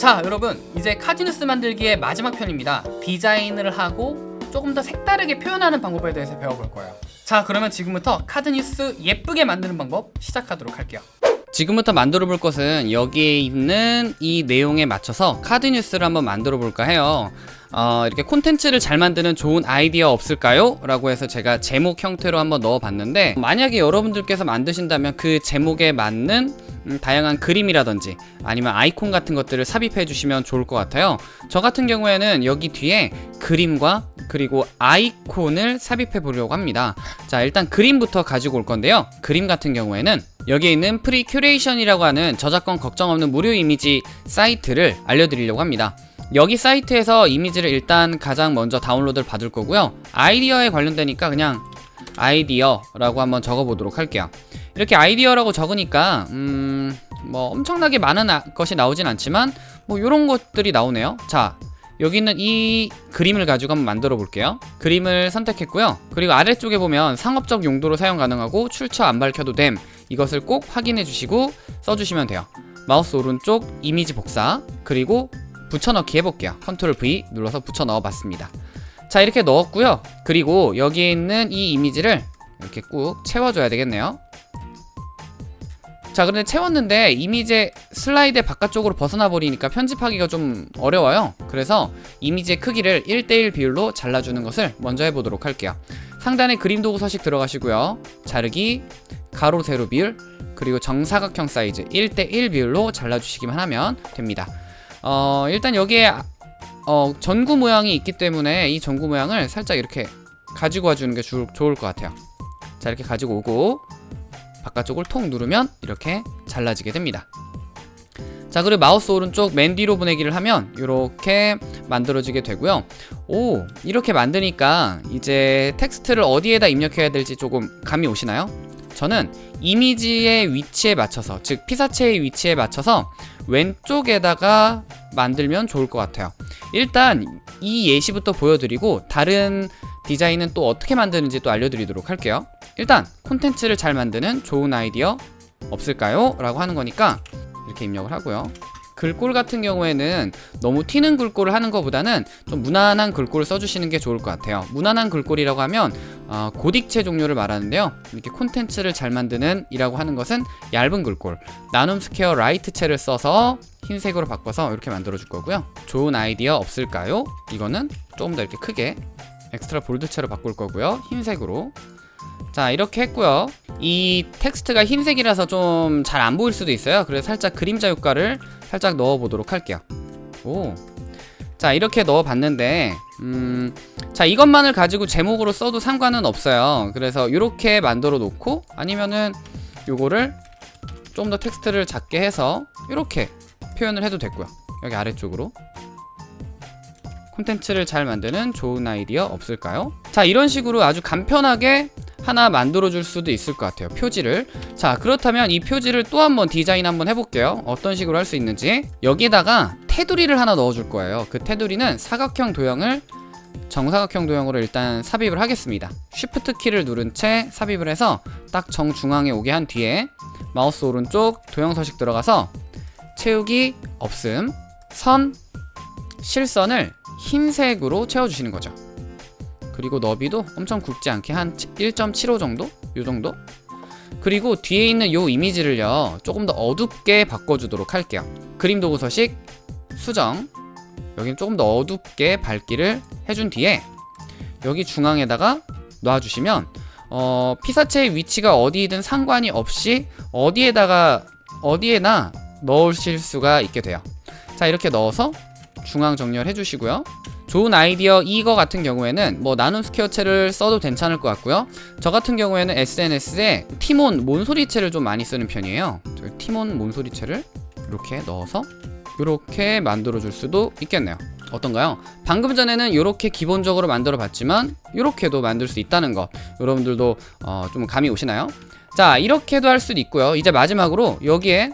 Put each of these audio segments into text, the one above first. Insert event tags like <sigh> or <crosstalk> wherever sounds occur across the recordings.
자 여러분 이제 카지뉴스 만들기의 마지막 편입니다. 디자인을 하고 조금 더 색다르게 표현하는 방법에 대해서 배워볼 거예요. 자 그러면 지금부터 카드뉴스 예쁘게 만드는 방법 시작하도록 할게요. 지금부터 만들어 볼 것은 여기에 있는 이 내용에 맞춰서 카드 뉴스를 한번 만들어 볼까 해요 어, 이렇게 콘텐츠를 잘 만드는 좋은 아이디어 없을까요? 라고 해서 제가 제목 형태로 한번 넣어 봤는데 만약에 여러분들께서 만드신다면 그 제목에 맞는 음, 다양한 그림이라든지 아니면 아이콘 같은 것들을 삽입해 주시면 좋을 것 같아요. 저 같은 경우에는 여기 뒤에 그림과 그리고 아이콘을 삽입해 보려고 합니다. 자 일단 그림부터 가지고 올 건데요. 그림 같은 경우에는 여기에 있는 프리 큐레이션이라고 하는 저작권 걱정 없는 무료 이미지 사이트를 알려드리려고 합니다 여기 사이트에서 이미지를 일단 가장 먼저 다운로드를 받을 거고요. 아이디어에 관련되니까 그냥 아이디어라고 한번 적어보도록 할게요. 이렇게 아이디어라고 적으니까 음... 뭐 엄청나게 많은 아, 것이 나오진 않지만 뭐 이런 것들이 나오네요. 자 여기 있는 이 그림을 가지고 한번 만들어 볼게요. 그림을 선택했고요. 그리고 아래쪽에 보면 상업적 용도로 사용 가능하고 출처 안 밝혀도 됨. 이것을 꼭 확인해 주시고 써주시면 돼요. 마우스 오른쪽 이미지 복사 그리고 붙여넣기 해볼게요. 컨트롤 V 눌러서 붙여 넣어 봤습니다. 자 이렇게 넣었고요. 그리고 여기에 있는 이 이미지를 이렇게 꾹 채워줘야 되겠네요. 자 그런데 채웠는데 이미지 슬라이드 바깥쪽으로 벗어나 버리니까 편집하기가 좀 어려워요. 그래서 이미지의 크기를 1대1 비율로 잘라주는 것을 먼저 해보도록 할게요. 상단에 그림 도구 서식 들어가시고요. 자르기 가로 세로 비율 그리고 정사각형 사이즈 1대1 비율로 잘라주시기만 하면 됩니다 어 일단 여기에 어 전구 모양이 있기 때문에 이 전구 모양을 살짝 이렇게 가지고 와주는 게 주, 좋을 것 같아요. 자 이렇게 가지고 오고 바깥쪽을 톡 누르면 이렇게 잘라지게 됩니다. 자 그리고 마우스 오른쪽 맨 뒤로 보내기를 하면 이렇게 만들어지게 되고요. 오 이렇게 만드니까 이제 텍스트를 어디에다 입력해야 될지 조금 감이 오시나요? 저는 이미지의 위치에 맞춰서 즉 피사체의 위치에 맞춰서 왼쪽에다가 만들면 좋을 것 같아요. 일단 이 예시부터 보여드리고 다른 디자인은 또 어떻게 만드는지 또 알려드리도록 할게요. 일단 콘텐츠를 잘 만드는 좋은 아이디어 없을까요? 라고 하는 거니까 이렇게 입력을 하고요 글꼴 같은 경우에는 너무 튀는 글꼴을 하는 것보다는 좀 무난한 글꼴을 써주시는 게 좋을 것 같아요. 무난한 글꼴이라고 하면 어, 고딕체 종류를 말하는데요. 이렇게 콘텐츠를 잘 만드는 이라고 하는 것은 얇은 글꼴 나눔 스퀘어 light체를 써서 흰색으로 바꿔서 이렇게 만들어 줄 거고요. 좋은 아이디어 없을까요? 이거는 조금 더 이렇게 크게 extra bold체로 바꿀 거고요. 흰색으로. 자 이렇게 했고요. 이 텍스트가 흰색이라서 좀 잘 안 보일 수도 있어요. 그래서 살짝 그림자 효과를 살짝 넣어 보도록 할게요 오. 자 이렇게 넣어 봤는데 음, 자 이것만을 가지고 제목으로 써도 상관은 없어요 그래서 이렇게 만들어 놓고 아니면은 요거를 좀 더 텍스트를 작게 해서 이렇게 표현을 해도 됐고요 여기 아래쪽으로 콘텐츠를 잘 만드는 좋은 아이디어 없을까요? 자 이런 식으로 아주 간편하게 하나 만들어줄 수도 있을 것 같아요 표지를. 자 그렇다면 이 표지를 또 한번 디자인 한번 해볼게요. 어떤 식으로 할 수 있는지. 여기다가 테두리를 하나 넣어줄 거예요. 그 테두리는 사각형 도형을 정사각형 도형으로 일단 삽입을 하겠습니다. 쉬프트 키를 누른 채 삽입을 해서 딱 정중앙에 오게 한 뒤에 마우스 오른쪽 도형 서식 들어가서 채우기 없음 선 실선을 흰색으로 채워주시는 거죠 그리고 너비도 엄청 굵지 않게 한 1.75 정도? 요 정도? 그리고 뒤에 있는 요 이미지를요 조금 더 어둡게 바꿔주도록 할게요 그림 도구 서식 수정 여기는 조금 더 어둡게 밝기를 해준 뒤에 여기 중앙에다가 놔주시면 어, 피사체의 위치가 어디든 상관이 없이 어디에다가 어디에나 넣으실 수가 있게 돼요 자 이렇게 넣어서 중앙 정렬 해 주시고요 좋은 아이디어 이거 같은 경우에는 뭐 나눔 스퀘어체를 써도 괜찮을 것 같고요. 저 같은 경우에는 SNS에 티몬 몬소리체를 좀 많이 쓰는 편이에요. 티몬 몬소리체를 이렇게 넣어서 이렇게 만들어 줄 수도 있겠네요. 어떤가요? 방금 전에는 이렇게 기본적으로 만들어 봤지만 이렇게도 만들 수 있다는 것 여러분들도 어, 좀 감이 오시나요? 자 이렇게도 할 수도 있고요. 이제 마지막으로 여기에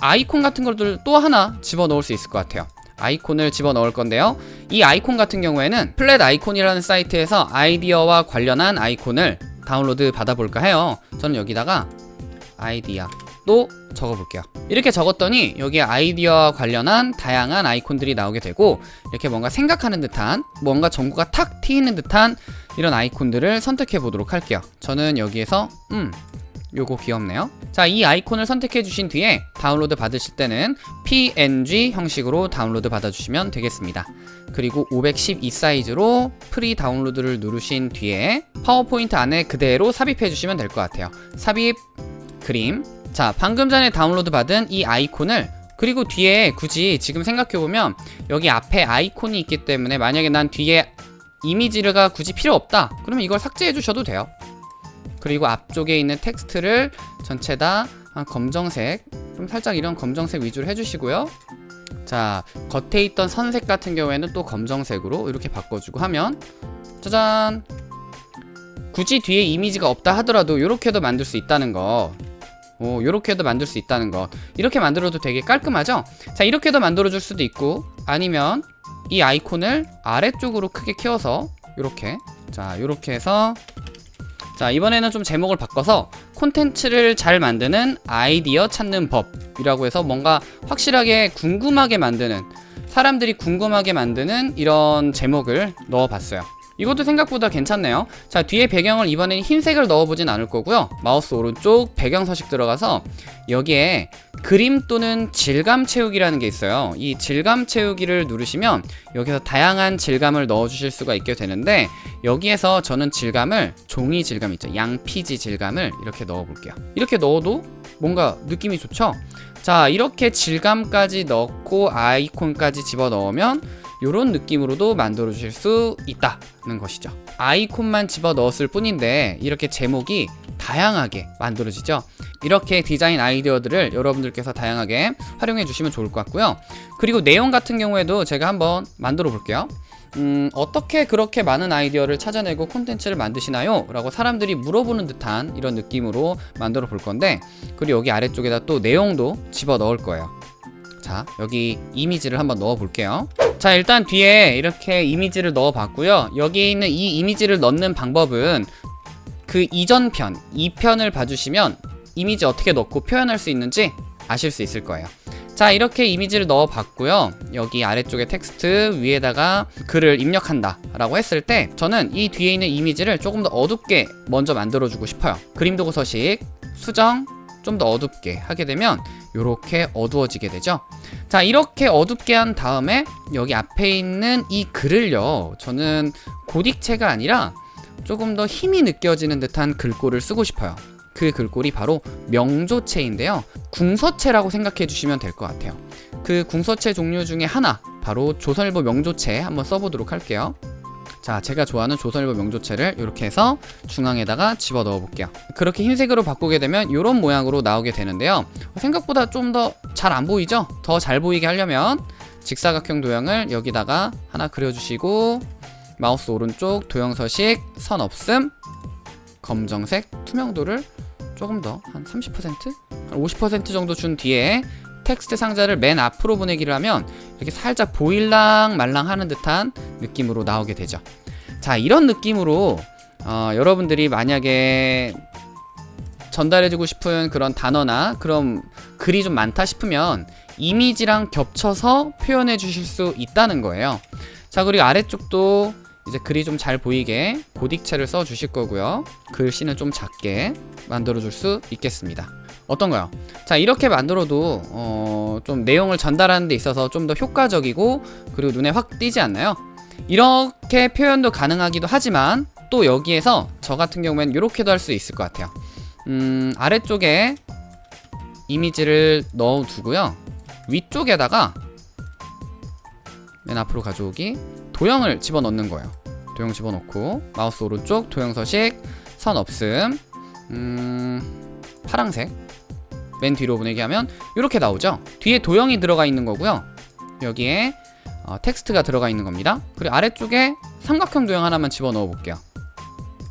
아이콘 같은 것들 또 하나 집어넣을 수 있을 것 같아요 아이콘을 집어넣을 건데요 이 아이콘 같은 경우에는 플랫 아이콘이라는 사이트에서 아이디어와 관련한 아이콘을 다운로드 받아볼까 해요 저는 여기다가 아이디어 또 적어볼게요. 이렇게 적었더니 여기 아이디어와 관련한 다양한 아이콘들이 나오게 되고 이렇게 뭔가 생각하는 듯한 뭔가 전구가 탁 트이는 듯한 이런 아이콘들을 선택해 보도록 할게요. 저는 여기에서 음 요거 귀엽네요. 자, 이 아이콘을 선택해 주신 뒤에 다운로드 받으실 때는 PNG 형식으로 다운로드 받아주시면 되겠습니다. 그리고 512 사이즈로 free download를 누르신 뒤에 파워포인트 안에 그대로 삽입해 주시면 될 것 같아요. 삽입 그림. 자, 방금 전에 다운로드 받은 이 아이콘을 그리고 뒤에 굳이 지금 생각해보면 여기 앞에 아이콘이 있기 때문에 만약에 난 뒤에 이미지가 굳이 필요 없다 그러면 이걸 삭제해 주셔도 돼요 그리고 앞쪽에 있는 텍스트를 전체 다한 검정색 좀 살짝 이런 검정색 위주로 해주시고요. 자 겉에 있던 선색 같은 경우에는 또 검정색으로 이렇게 바꿔주고 하면 짜잔! 굳이 뒤에 이미지가 없다 하더라도 이렇게도 만들 수 있다는 거. 오, 요렇게도 만들 수 있다는 거. 이렇게 만들어도 되게 깔끔하죠? 자 이렇게도 만들어 줄 수도 있고 아니면 이 아이콘을 아래쪽으로 크게 키워서 요렇게 자 요렇게 해서 자 이번에는 좀 제목을 바꿔서 콘텐츠를 잘 만드는 아이디어 찾는 법이라고 해서 뭔가 확실하게 궁금하게 만드는 사람들이 궁금하게 만드는 이런 제목을 넣어봤어요 이것도 생각보다 괜찮네요. 자 뒤에 배경을 이번엔 흰색을 넣어보진 않을 거고요. 마우스 오른쪽 배경 서식 들어가서 여기에 그림 또는 질감 채우기라는 게 있어요. 이 질감 채우기를 누르시면 여기서 다양한 질감을 넣어 주실 수가 있게 되는데 여기에서 저는 질감을 종이 질감 있죠. 양피지 질감을 이렇게 넣어 볼게요. 이렇게 넣어도 뭔가 느낌이 좋죠? 자 이렇게 질감까지 넣고 아이콘까지 집어 넣으면 이런 느낌으로도 만들어 주실 수 있다는 것이죠. 아이콘만 집어 넣었을 뿐인데 이렇게 제목이 다양하게 만들어지죠. 이렇게 디자인 아이디어들을 여러분들께서 다양하게 활용해 주시면 좋을 것 같고요. 그리고 내용 같은 경우에도 제가 한번 만들어 볼게요. 음, 어떻게 그렇게 많은 아이디어를 찾아내고 콘텐츠를 만드시나요? 라고 사람들이 물어보는 듯한 이런 느낌으로 만들어 볼 건데 그리고 여기 아래쪽에다 또 내용도 집어 넣을 거예요 자 여기 이미지를 한번 넣어 볼게요. 자 일단 뒤에 이렇게 이미지를 넣어 봤고요. 여기 있는 이 이미지를 넣는 방법은 그 이전 편 2편을 봐주시면 이미지 어떻게 넣고 표현할 수 있는지 아실 수 있을 거예요. 자 이렇게 이미지를 넣어 봤고요. 여기 아래쪽에 텍스트 위에다가 글을 입력한다 라고 했을 때 저는 이 뒤에 있는 이미지를 조금 더 어둡게 먼저 만들어 주고 싶어요. 그림 도구 서식 수정 좀 더 어둡게 하게 되면 이렇게 어두워지게 되죠? 자 이렇게 어둡게 한 다음에 여기 앞에 있는 이 글을요. 저는 고딕체가 아니라 조금 더 힘이 느껴지는 듯한 글꼴을 쓰고 싶어요. 그 글꼴이 바로 명조체인데요. 궁서체라고 생각해 주시면 될 것 같아요. 그 궁서체 종류 중에 하나 바로 조선일보 명조체 한번 써보도록 할게요 자 제가 좋아하는 조선일보 명조체를 이렇게 해서 중앙에다가 집어 넣어 볼게요 그렇게 흰색으로 바꾸게 되면 이런 모양으로 나오게 되는데요 생각보다 좀 더 잘 안 보이죠? 더 잘 보이게 하려면 직사각형 도형을 여기다가 하나 그려주시고 마우스 오른쪽 도형 서식 선 없음 검정색 투명도를 조금 더 한 30%? 한 50% 정도 준 뒤에 텍스트 상자를 맨 앞으로 보내기를 하면 이렇게 살짝 보일랑 말랑 하는 듯한 느낌으로 나오게 되죠. 자 이런 느낌으로 어, 여러분들이 만약에 전달해주고 싶은 그런 단어나 그런 글이 좀 많다 싶으면 이미지랑 겹쳐서 표현해 주실 수 있다는 거예요. 자 그리고 아래쪽도 이제 글이 좀 잘 보이게 고딕체를 써 주실 거고요. 글씨는 좀 작게 만들어 줄 수 있겠습니다 어떤가요? 자 이렇게 만들어도 어, 좀 내용을 전달하는 데 있어서 좀 더 효과적이고 그리고 눈에 확 띄지 않나요? 이렇게 표현도 가능하기도 하지만 또 여기에서 저 같은 경우에는 이렇게도 할 수 있을 것 같아요. 음, 아래쪽에 이미지를 넣어두고요. 위쪽에다가 맨 앞으로 가져오기 도형을 집어넣는 거예요. 도형 집어넣고 마우스 오른쪽 도형 서식 선 없음. 음, 파랑색 맨 뒤로 보내기 하면 이렇게 나오죠? 뒤에 도형이 들어가 있는 거고요. 여기에 어, 텍스트가 들어가 있는 겁니다. 그리고 아래쪽에 삼각형 도형 하나만 집어넣어 볼게요.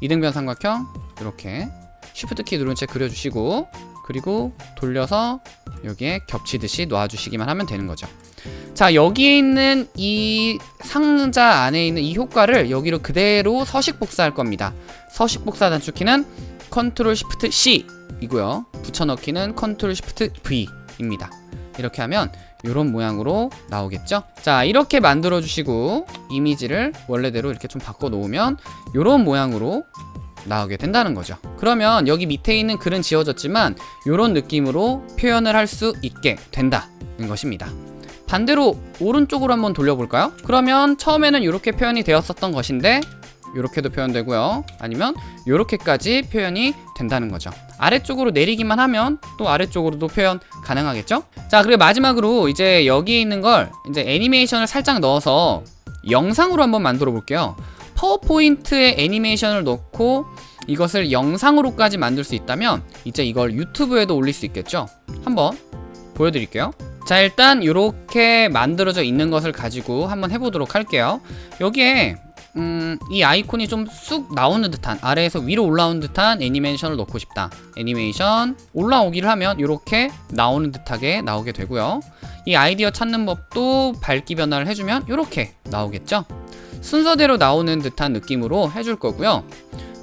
이등변 삼각형 이렇게. 쉬프트 키 누른 채 그려주시고 그리고 돌려서 여기에 겹치듯이 놔주시기만 하면 되는 거죠. 자 여기에 있는 이 상자 안에 있는 이 효과를 여기로 그대로 서식 복사할 겁니다. 서식 복사 단축키는 control shift C 이고요. 붙여넣기는 control shift V입니다. 이렇게 하면 이런 모양으로 나오겠죠? 자 이렇게 만들어 주시고 이미지를 원래대로 이렇게 좀 바꿔 놓으면 이런 모양으로 나오게 된다는 거죠 그러면 여기 밑에 있는 글은 지워졌지만 이런 느낌으로 표현을 할 수 있게 된다는 것입니다 반대로 오른쪽으로 한번 돌려볼까요? 그러면 처음에는 이렇게 표현이 되었었던 것인데 이렇게도 표현되고요. 아니면 이렇게까지 표현이 된다는 거죠. 아래쪽으로 내리기만 하면 또 아래쪽으로도 표현 가능하겠죠? 자 그리고 마지막으로 이제 여기 있는 걸 이제 애니메이션을 살짝 넣어서 영상으로 한번 만들어 볼게요. 파워포인트에 애니메이션을 넣고 이것을 영상으로까지 만들 수 있다면 이제 이걸 유튜브에도 올릴 수 있겠죠? 한번 보여드릴게요. 자 일단 이렇게 만들어져 있는 것을 가지고 한번 해보도록 할게요. 여기에 음, 이 아이콘이 좀 쑥 나오는 듯한 아래에서 위로 올라오는 듯한 애니메이션을 넣고 싶다. 애니메이션 올라오기를 하면 이렇게 나오는 듯하게 나오게 되고요. 이 아이디어 찾는 법도 밝기 변화를 해주면 이렇게 나오겠죠? 순서대로 나오는 듯한 느낌으로 해줄 거고요.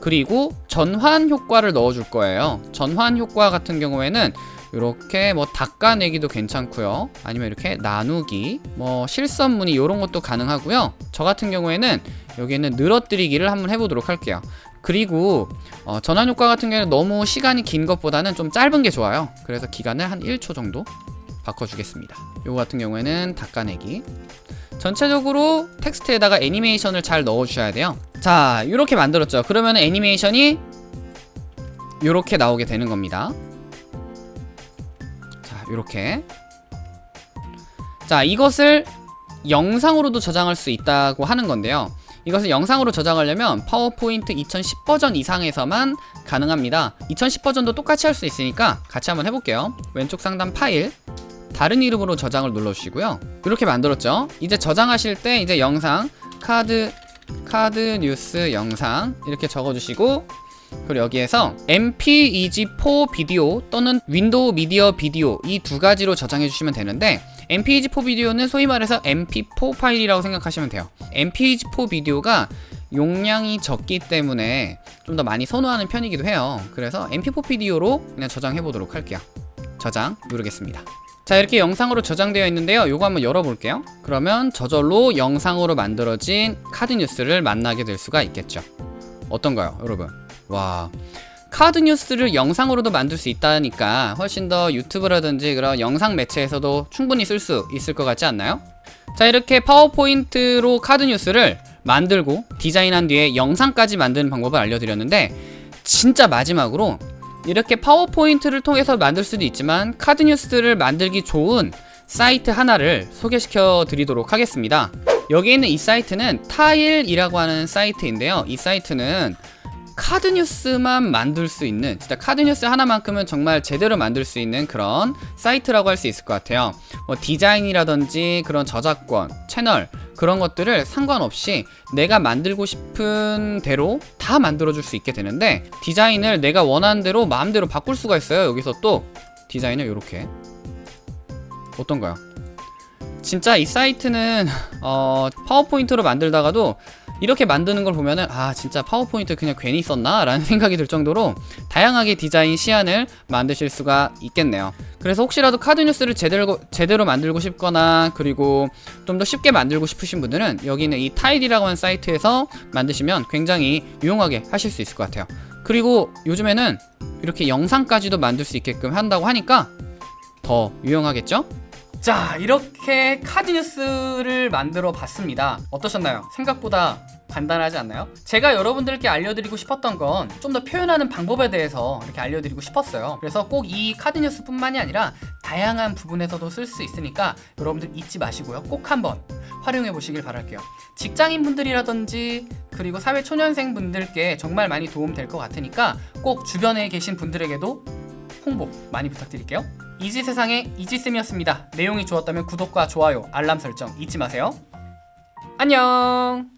그리고 전환 효과를 넣어줄 거예요. 전환 효과 같은 경우에는 이렇게 뭐 닦아내기도 괜찮고요. 아니면 이렇게 나누기 뭐 실선무늬 이런 것도 가능하고요. 저 같은 경우에는 여기에는 늘어뜨리기를 한번 해보도록 할게요. 그리고 어, 전환 효과 같은 경우에는 너무 시간이 긴 것보다는 좀 짧은 게 좋아요. 그래서 기간을 한 1초 정도 바꿔주겠습니다. 요거 같은 경우에는 닦아내기. 전체적으로 텍스트에다가 애니메이션을 잘 넣어주셔야 돼요. 자 이렇게 만들었죠. 그러면 애니메이션이 이렇게 나오게 되는 겁니다. 자 이렇게. 자 이것을 영상으로도 저장할 수 있다고 하는 건데요. 이것을 영상으로 저장하려면 파워포인트 2010 버전 이상에서만 가능합니다. 2010 버전도 똑같이 할 수 있으니까 같이 한번 해볼게요. 왼쪽 상단 파일 다른 이름으로 저장을 눌러주시고요. 이렇게 만들었죠? 이제 저장하실 때 이제 영상 카드 카드 뉴스 영상 이렇게 적어주시고 그리고 여기에서 MPEG4 비디오 또는 Windows Media Video 이 두 가지로 저장해 주시면 되는데 MPEG4 비디오는 소위 말해서 MP4 파일이라고 생각하시면 돼요. MPEG4 비디오가 용량이 적기 때문에 좀 더 많이 선호하는 편이기도 해요. 그래서 MP4 비디오로 그냥 저장해 보도록 할게요. 저장 누르겠습니다. 자 이렇게 영상으로 저장되어 있는데요. 요거 한번 열어볼게요. 그러면 저절로 영상으로 만들어진 카드 뉴스를 만나게 될 수가 있겠죠. 어떤가요 여러분 와 카드 뉴스를 영상으로도 만들 수 있다니까 훨씬 더 유튜브라든지 그런 영상 매체에서도 충분히 쓸 수 있을 것 같지 않나요? 자 이렇게 파워포인트로 카드 뉴스를 만들고 디자인한 뒤에 영상까지 만드는 방법을 알려드렸는데 진짜 마지막으로 이렇게 파워포인트를 통해서 만들 수도 있지만 카드 뉴스를 만들기 좋은 사이트 하나를 소개시켜 드리도록 하겠습니다 여기 있는 이 사이트는 타일이라고 하는 사이트인데요 이 사이트는 카드 뉴스만 만들 수 있는 진짜 카드 뉴스 하나만큼은 정말 제대로 만들 수 있는 그런 사이트라고 할 수 있을 것 같아요. 뭐 디자인이라든지 그런 저작권 채널 그런 것들을 상관없이 내가 만들고 싶은 대로 다 만들어 줄 수 있게 되는데 디자인을 내가 원하는 대로 마음대로 바꿀 수가 있어요. 여기서 또 디자인을 이렇게. 어떤가요? 진짜 이 사이트는 어, 파워포인트로 만들다가도 이렇게 만드는 걸 보면은 아 진짜 파워포인트 그냥 괜히 썼나? 라는 <laughs> 생각이 들 정도로 다양하게 디자인 시안을 만드실 수가 있겠네요 그래서 혹시라도 카드 뉴스를 제대로, 제대로 만들고 싶거나 그리고 좀 더 쉽게 만들고 싶으신 분들은 여기 있는 이 타일이라고 하는 사이트에서 만드시면 굉장히 유용하게 하실 수 있을 것 같아요 그리고 요즘에는 이렇게 영상까지도 만들 수 있게끔 한다고 하니까 더 유용하겠죠? 자 이렇게 카드 뉴스를 만들어 봤습니다. 어떠셨나요? 생각보다 간단하지 않나요? 제가 여러분들께 알려드리고 싶었던 건 좀 더 표현하는 방법에 대해서 이렇게 알려드리고 싶었어요. 그래서 꼭 이 카드 뉴스 뿐만이 아니라 다양한 부분에서도 쓸 수 있으니까 여러분들 잊지 마시고요. 꼭 한번 활용해 보시길 바랄게요. 직장인 분들이라든지 그리고 사회초년생 분들께 정말 많이 도움 될 것 같으니까 꼭 주변에 계신 분들에게도 홍보 많이 부탁드릴게요 이지세상의 이지쌤이었습니다. 내용이 좋았다면 구독과 좋아요, 알람 설정 잊지 마세요. 안녕!